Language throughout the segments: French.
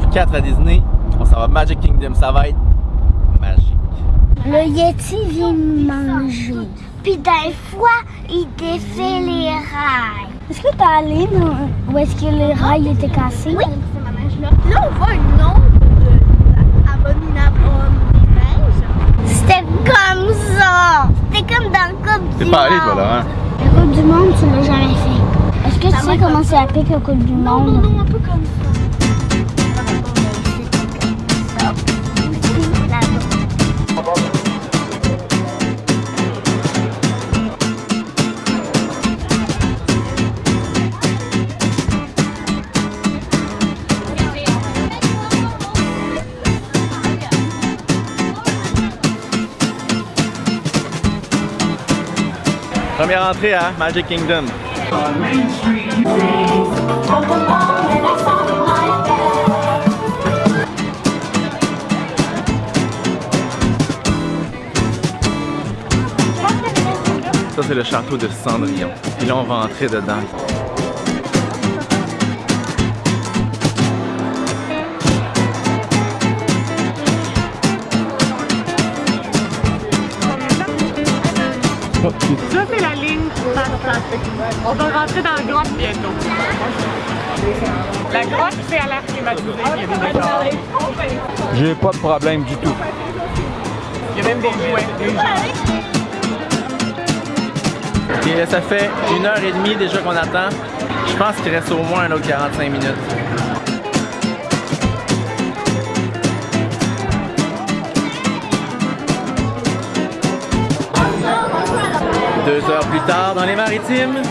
jour 4 à Disney. On s'en va Magic Kingdom, ça va être magique. Le Yeti vient manger. Puis des fois, il défait les rails. Est-ce que t'es allé dans- où est-ce que les rails étaient cassés? Oui. Là, on voit une ombre de abominable. C'était comme ça. C'était comme dans le Coupe du T'es pas allé, Monde. toi, Laurent? La Coupe du Monde, tu l'as jamais fait. Est-ce que tu sais comment c'est appelé la Coupe du Monde? Non, un peu comme ça. Première entrée à Magic Kingdom. Ça, c'est le château de Cendrillon. Et là, on va entrer dedans. On va rentrer dans la grotte bientôt. La grotte, c'est à l'air climatisé. J'ai pas de problème du tout. Il y a même des jouets. Des jouets. Et là, ça fait une heure et demie déjà qu'on attend. Je pense qu'il reste au moins un autre 45 minutes. Deux heures plus tard dans les maritimes.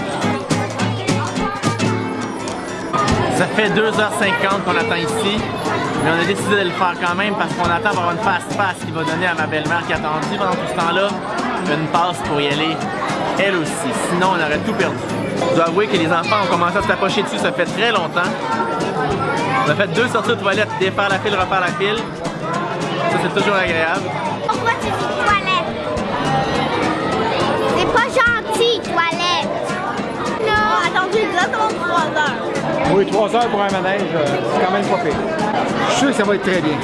Ça fait 2h50 qu'on attend ici, mais on a décidé de le faire quand même parce qu'on attend avoir une fast-pass qui va donner à ma belle-mère qui a attendu pendant tout ce temps-là une passe pour y aller elle aussi. Sinon, on aurait tout perdu. Je dois avouer que les enfants ont commencé à se tapocher dessus, ça fait très longtemps. On a fait deux sorties de toilettes, défaire la file, refaire la file. Ça, c'est toujours agréable. Pourquoi tu Oui, 3 heures pour un manège, euh, c'est quand même pas pire. Je suis sûr que ça va être très bien.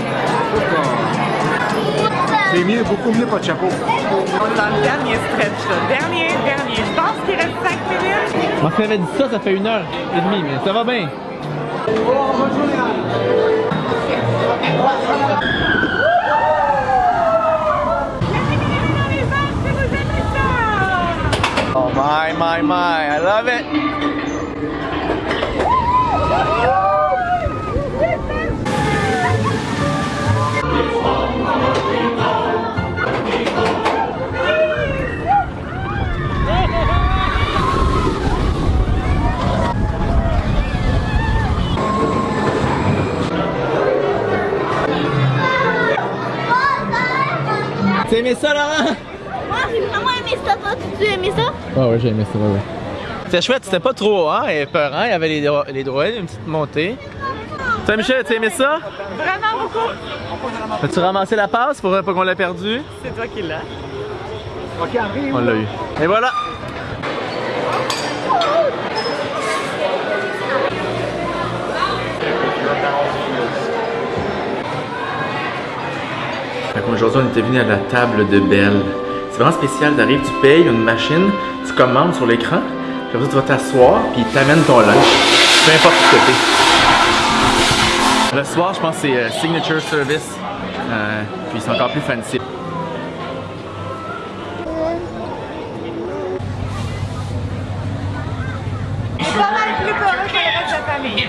C'est mieux, beaucoup mieux pas de chapeau. On est dans le dernier stretch. là. Dernier, dernier. Je pense qu'il reste 5 minutes. Moi, m'avait dit ça, ça fait une heure et demie, mais ça va bien. Oh my, my, my, I love it. T'as aimé ça, Laurent? Moi, j'ai vraiment aimé ça. Toi, tu as aimé ça? Ah ouais, j'ai aimé ça, ouais, ouais. C'était chouette, c'était pas trop hein, et peurant, il y avait les, dro- les droïdes, une petite montée. Toi, Michel, t'as aimé ça? Vraiment beaucoup. As-tu ramassé la passe pour pas qu'on l'a perdu? C'est toi qui l'as. On l'a eu. Et voilà! Aujourd'hui, on était venu à la table de Belle. C'est vraiment spécial. T'arrives, tu payes une machine, tu commandes sur l'écran, puis après, tu vas t'asseoir, puis ils t'amènent ton lunch. Peu importe ce que t'es. Le soir, je pense que c'est euh, Signature Service. Euh, puis c'est encore plus fancy. Pas mal plus peureux que le reste de la famille.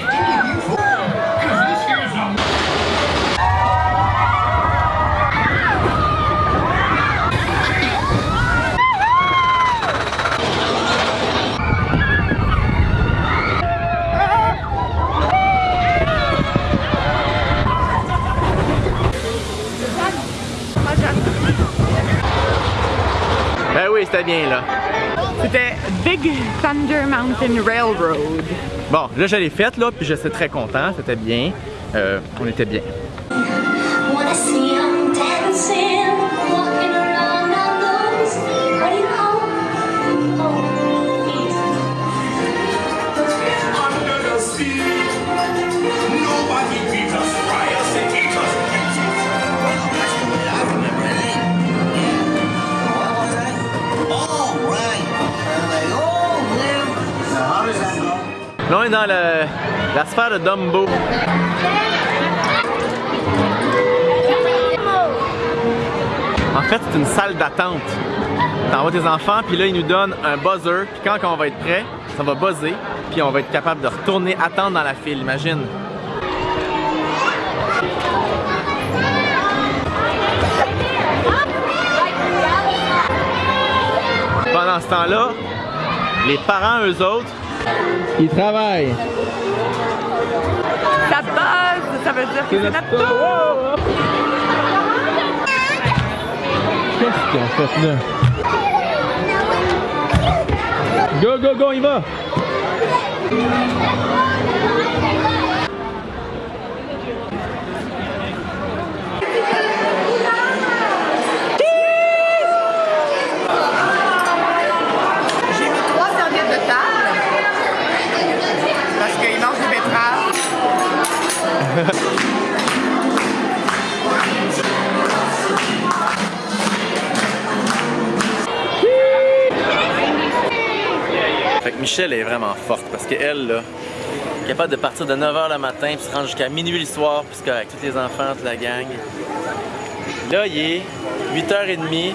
Oui, c'était bien là. C'était Big Thunder Mountain Railroad. Bon, là, je l'ai faite, là, puis je suis très content. C'était bien. Euh, on était bien. On est dans la sphère de Dumbo. En fait, c'est une salle d'attente. T'envoies tes enfants, puis là, ils nous donnent un buzzer. Puis quand on va être prêt, ça va buzzer. Puis on va être capable de retourner attendre dans la file, imagine. Pendant ce temps-là, les parents, eux autres, ils travaillent. Ça buzz, ça veut dire que c'est notre tour. Qu'est-ce qu'ils ont fait là? Go, go, go, il va! Michelle est vraiment forte parce qu'elle, là, est capable de partir de 9h le matin puis se rendre jusqu'à minuit le soir, puisque avec tous les enfants, toute la gang. Là, il est 8h30.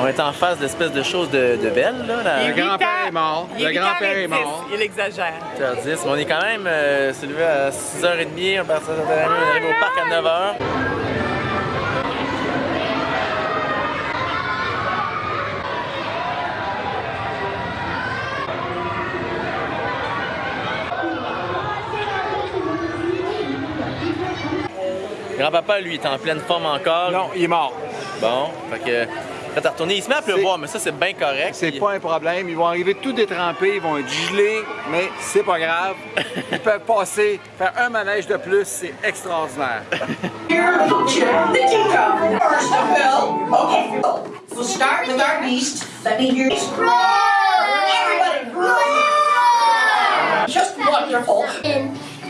On est en face de l'espèce de chose de, de belle, là. La... Le grand-père est mort. Il Le grand-père est 8h10. mort. Il exagère. 8h10. Mais on est quand même euh, se levé à 6h30, on part à on arrive au parc à 9h. Grand-papa, lui, est en pleine forme encore. Non, il est mort. Bon, fait que quand à retourner, il se met à pleuvoir, mais ça, c'est bien correct. C'est Puis- pas un problème. Ils vont arriver tout détrempés, ils vont être gelés, mais c'est pas grave. Ils peuvent passer, faire un manège de plus, c'est extraordinaire.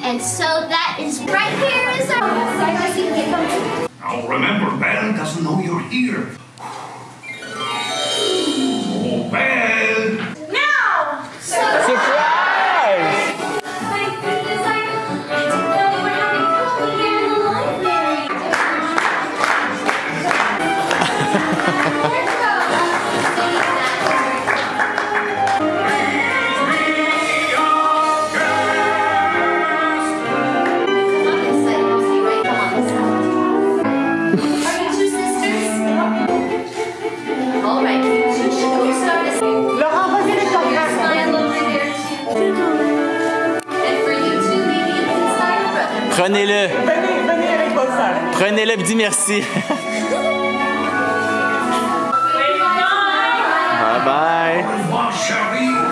And so that is right here is our... I'll remember, Belle doesn't know you're here. Prenez-le, Venez, venez avec votre soeur. prenez-le et dis merci. bye bye. Moi, chérie!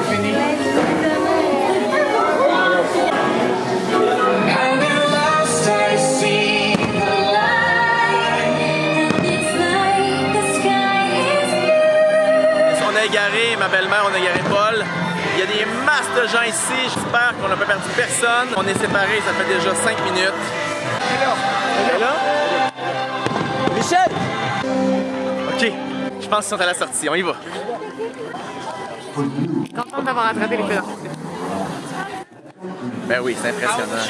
De gens ici. J'espère qu'on n'a pas perdu personne. On est séparés, ça fait déjà 5 minutes. Elle est là? Michel! Ok, je pense qu'ils sont à la sortie. On y va. Contente d'avoir attrapé les pédants. Ben oui, c'est impressionnant.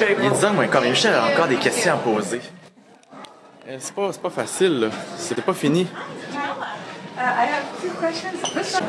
Là, là, il y a 10 ans, moi, encore, mais Michel a encore des questions à poser. Euh, C'est pas, c'est pas facile, là. C'était pas fini. I have two questions.